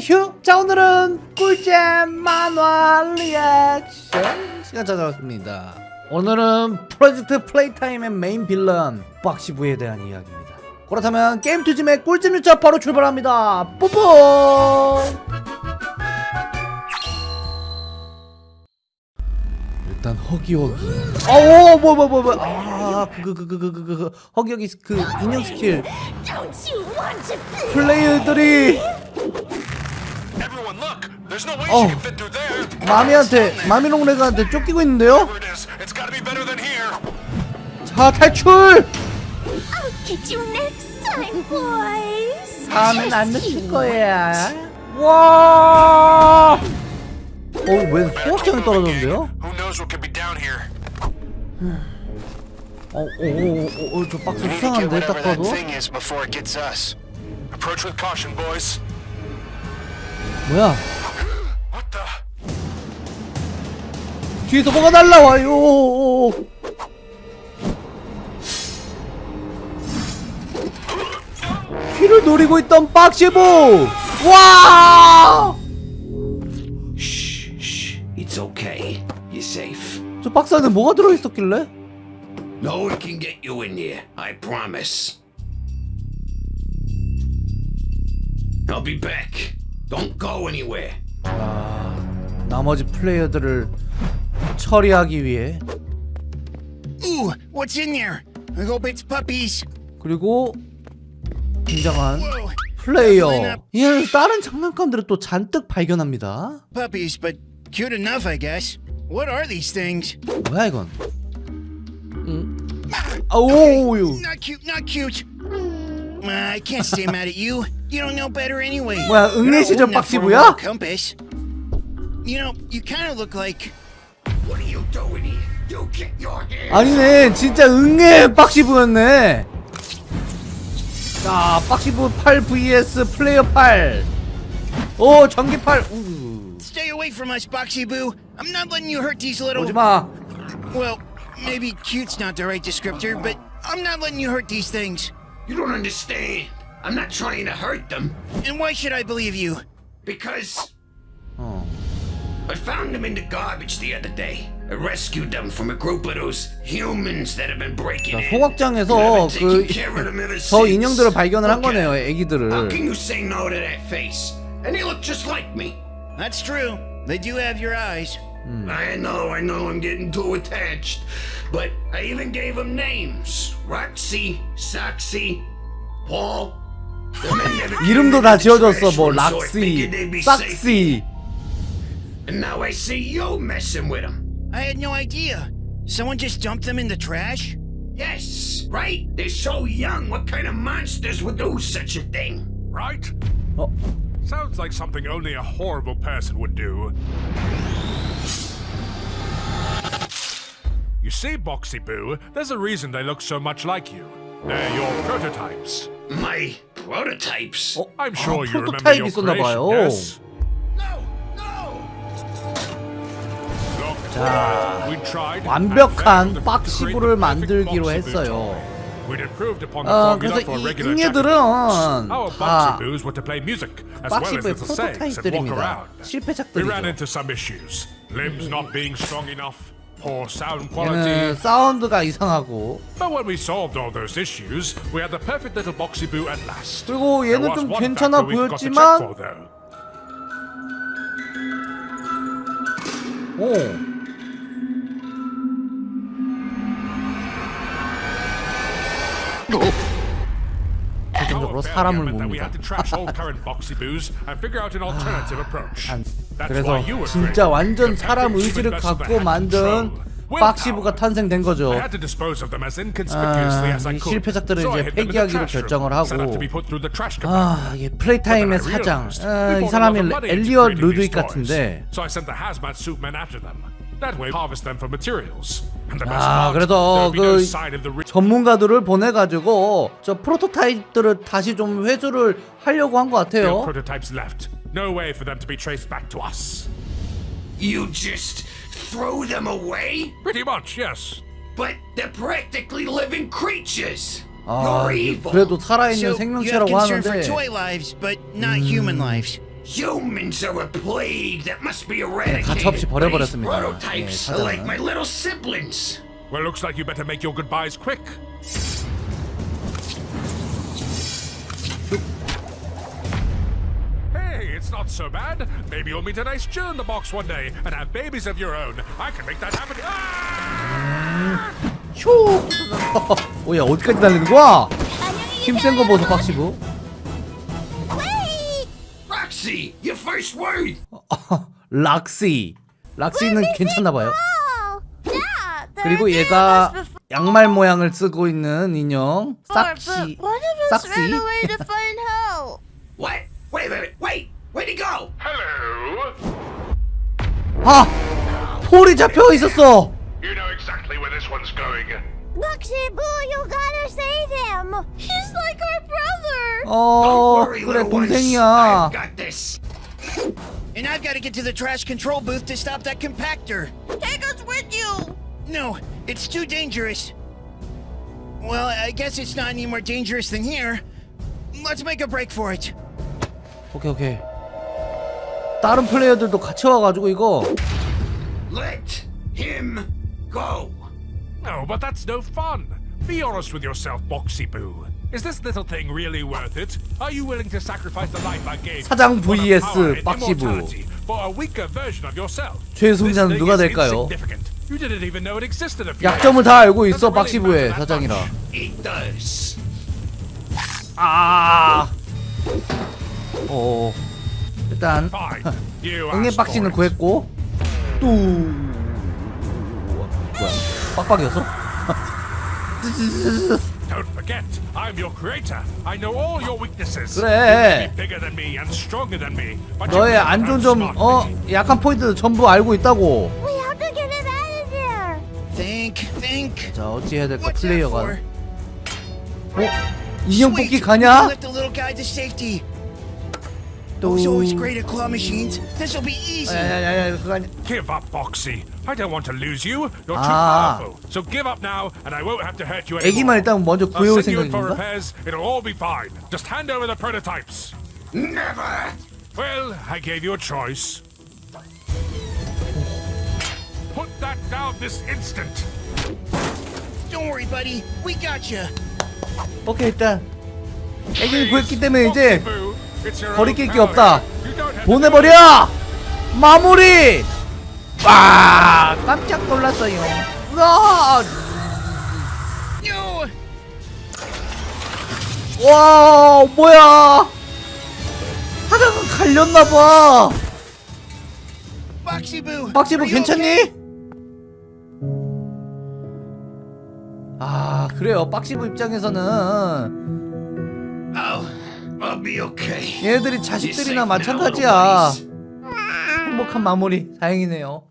휴! 자 오늘은 꿀잼 만화 리액션 시간 찾아왔습니다. 오늘은 프로젝트 플레이타임의 메인 빌런 박시부에 대한 이야기입니다. 그렇다면 게임 투짐의 꿀잼 유차 바로 출발합니다. 뽀뽀 일단 허기허기. 아오 뭐뭐 뭐 뭐 아그 그 그 그그 허기허기 그 인형 스킬. Don't you want to be? 플레이어들이 there. 마미한테 마미롱레가한테 쫓기고 있는데요? 자 탈출! 다음엔 안 you 거야 와! 어왜 소각장이 떨어졌는데요? Could be down here? 어오오오저 박스 수상한데 딱 봐도. 뭐야 The? 뒤에서 뭐가 날라와요 귀를 노리고 있던 박시보 와! It's okay. You're safe. 저 박스 안에 뭐가 들어 있었길래? No one can get you in here. I promise. I'll be back. Don't go anywhere. 나머지 플레이어들을 처리하기 위해 Ooh, what's in there? I hope it's puppies. 그리고 굉장한 플레이어 이 안에서 다른 장난감들을 또 잔뜩 발견합니다 puppies, but cute enough, I guess. What are these things? 뭐야 이건 응? 아오유 Not cute, not cute. Uh, I can't stay mad at you. You don't know better anyway. 뭐야, You're 응애 not 시절 old enough for a 박시부야? Compass. You know, you kind of look like. What are you doing here? You get your hands. 아니네 진짜 응애 박시부였네 자 박시부 8 vs 플레이어 8오 전기 8 우. Stay away from us, Boxy Boo. I'm not letting you hurt these little. 오지마 Well, maybe cute's not the right descriptor, but I'm not letting you hurt these things. You don't understand. I'm not trying to hurt them And why should I believe you? because 어. I found them in the garbage the other day. I rescued them from a group of those humans that have been breaking 자, in. 소각장에서 I've been 그 taking care of them ever 저 since. 인형들을 발견을 한 Look at 거네요 them. How 애기들을 can you say no to that face? And they look just like me. That's true. They do have your eyes. I know, I know I'm getting too attached. But I even gave them names. Roxy, Soxy, Paul. The men never came 이름도 into 다 the 지어줬어 trash 뭐 room, so I figured they'd 락시 be safe. 싹시 And now I see you messing with them. I had no idea. Someone just dumped them in the trash? Yes, right? They're so young, what kind of monsters would do such a thing? Right? Oh. Sounds like something only a horrible person would do. You see, Boxy Boo, there's a reason they look so much like you. They're your prototypes. My prototypes? Oh, I'm sure oh, you remember your creation, yes? 자, 완벽한 perfect 만들기로 했어요. 어, 그래서 이. Our 다 walk 프로토타입들입니다 실패작들이죠 얘는. 사운드가 이상하고. 그리고 얘는 좀 괜찮아 보였지만. 오. 사람을 봅니다. 안- That's 그래서 진짜. 완전 사람 의지를 갖고 만든 willpower. 탄생된 거죠. 아. 실패작들을 이제 폐기하기로 결정을 하고 아, then 플레이타임의 사장. 아, 이 사람이 엘리엇 루드윅. 같은데. So I sent the hazmat suit men after them. That way, harvest them for materials. And the best 아, part, 그래도 there'll be no 그 sign of the re- 전문가들을 보내가지고 저 프로토타입들을 다시 좀 회수를 하려고 한 것 real 같아요. prototypes left. No way for them to be traced back to us. You just throw them away? Pretty much, yes. But they're practically living creatures. 아, You're evil. 그래도 살아있는 So you have 생명체라고 concern for 하는데 toy lives, but not human lives. Humans are a plague that must be eradicated. 가차없이 These 버려버렸습니다. prototypes 예, are like 사장은. my little siblings. Well, looks like you better make your goodbyes quick. Hey, it's not so bad. Maybe you'll meet a nice Jew in the box one day and have babies of your own. I can make that happen. Ah! 휴! 오야 어디까지 달리는 거야? 안녕히 힘센 거 보소 박시부. Roxy, your first word. 락시. 락시는 괜찮나 봐요. Oh, 그리고 얘가 양말 모양을 쓰고 있는 인형 싹시. 싹시. ran away to find help. What? Wait, wait, wait. Where'd he go? Hello. 아! 폴이 잡혀 있었어. You know exactly where this one's going. Luxy Boo, you gotta save him. He's like our brother. 어, 그래. 동생이야. I've got this. And I've got to get to the trash control booth to stop that compactor. Take us with you. No, it's too dangerous. Well, I guess it's not any more dangerous than here. Let's make a break for it. 오케이 오케이. 다른 플레이어들도 같이 와가지고 이거 Let him go. No, but that's no fun. Be honest with yourself, Boxy Boo. Is this little thing really worth it? Are you willing to sacrifice the life I gave 사장 vs immortality for a weaker version of yourself? 최승자는 누가 될까요? You didn't even know it existed 약점을 다. 알고 있어 that 사장이라. much. It does. 아. 어. 일단 응애 it. 구했고 또 뭐야? 빡빡이었어? Don't forget, I'm your creator. I know all your weaknesses. 그래. Bigger than me and stronger than me, but 너의 안 좋은 점, 어. 약한 포인트 전부 알고 있다고. We have to get him out of there. Think, think. 자, 어찌 해야 될까? 플레이어가. 어? 인형 뽑기 가냐? Those always great at claw machines. This'll be easy. 야야야야 그거 아니. Give up, Boxy. I don't want to lose you. You're too 아. powerful. So give up now, and I won't have to hurt you 애기만 anymore. 일단 먼저 I'll 구해올 send you in for 생각인가? repairs. It'll all be fine. Just hand over the prototypes. Never. Well, I gave you a choice. Put that down this instant. Don't worry, buddy. We got you. 오케이 일단 애기를 구했기 때문에 Please, 이제 Boxy Boo, own 게. 없다. 보내버려! 마무리! 와 깜짝 놀랐어요. No. 와 뭐야? 사장은 갈렸나봐. You okay? 괜찮니? 아 그래요 박시부 입장에서는 얘네들이 Be 자식들이나 마찬가지야. 행복한 마무리. 다행이네요